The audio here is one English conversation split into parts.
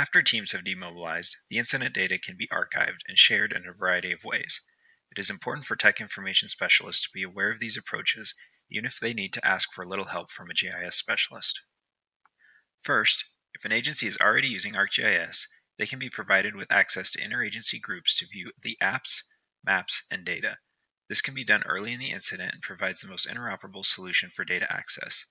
After teams have demobilized, the incident data can be archived and shared in a variety of ways. It is important for tech information specialists to be aware of these approaches, even if they need to ask for a little help from a GIS specialist. First, if an agency is already using ArcGIS, they can be provided with access to interagency groups to view the apps, maps, and data. This can be done early in the incident and provides the most interoperable solution for data access.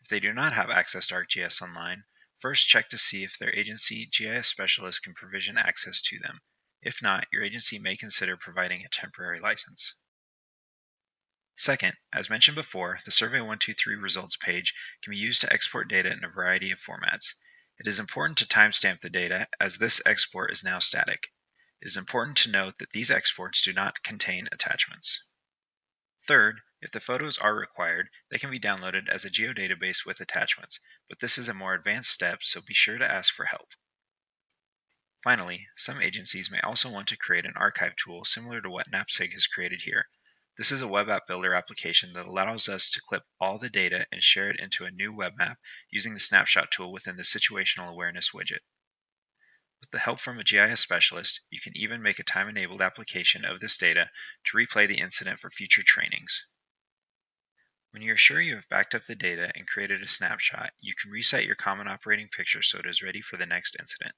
If they do not have access to ArcGIS Online, first check to see if their agency GIS specialist can provision access to them. If not, your agency may consider providing a temporary license. Second, as mentioned before, the Survey 123 results page can be used to export data in a variety of formats. It is important to timestamp the data as this export is now static. It is important to note that these exports do not contain attachments. Third, if the photos are required, they can be downloaded as a geodatabase with attachments, but this is a more advanced step, so be sure to ask for help. Finally, some agencies may also want to create an archive tool similar to what NAPSG has created here. This is a web app builder application that allows us to clip all the data and share it into a new web map using the snapshot tool within the situational awareness widget. With the help from a GIS specialist, you can even make a time-enabled application of this data to replay the incident for future trainings. When you are sure you have backed up the data and created a snapshot, you can reset your common operating picture so it is ready for the next incident.